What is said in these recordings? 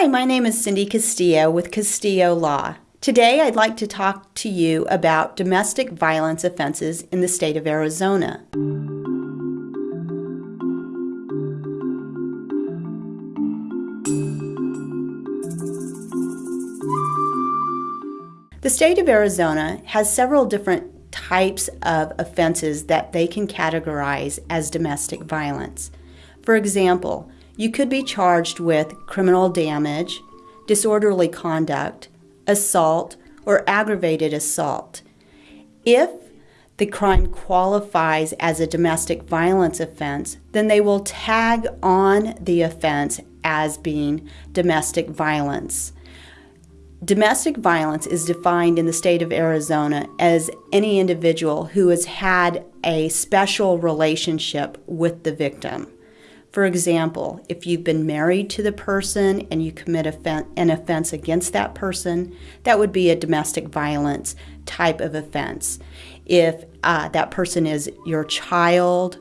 Hi, my name is Cindy Castillo with Castillo Law. Today I'd like to talk to you about domestic violence offenses in the state of Arizona. The state of Arizona has several different types of offenses that they can categorize as domestic violence. For example, you could be charged with criminal damage, disorderly conduct, assault, or aggravated assault. If the crime qualifies as a domestic violence offense, then they will tag on the offense as being domestic violence. Domestic violence is defined in the state of Arizona as any individual who has had a special relationship with the victim. For example, if you've been married to the person and you commit an offense against that person, that would be a domestic violence type of offense. If uh, that person is your child,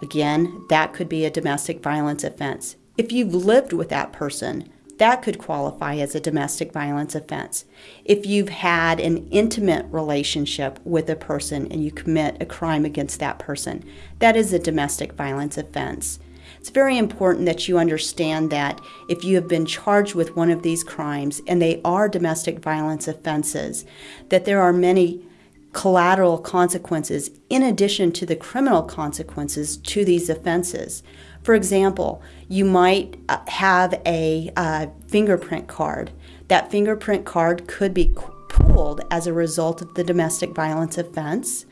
again, that could be a domestic violence offense. If you've lived with that person, that could qualify as a domestic violence offense. If you've had an intimate relationship with a person and you commit a crime against that person, that is a domestic violence offense. It's very important that you understand that if you have been charged with one of these crimes and they are domestic violence offenses, that there are many collateral consequences in addition to the criminal consequences to these offenses. For example, you might uh, have a uh, fingerprint card. That fingerprint card could be pulled as a result of the domestic violence offense.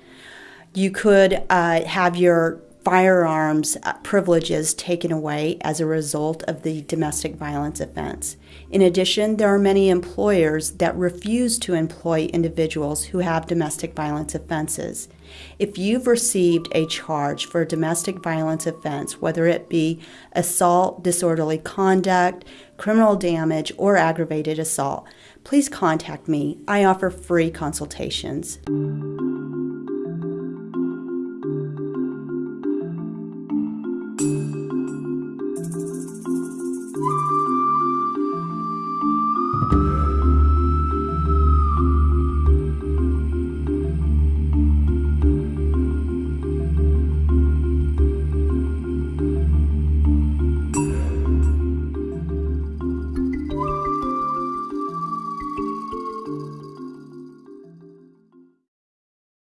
You could uh, have your firearms uh, privileges taken away as a result of the domestic violence offense. In addition, there are many employers that refuse to employ individuals who have domestic violence offenses. If you've received a charge for a domestic violence offense, whether it be assault, disorderly conduct, criminal damage, or aggravated assault, please contact me. I offer free consultations.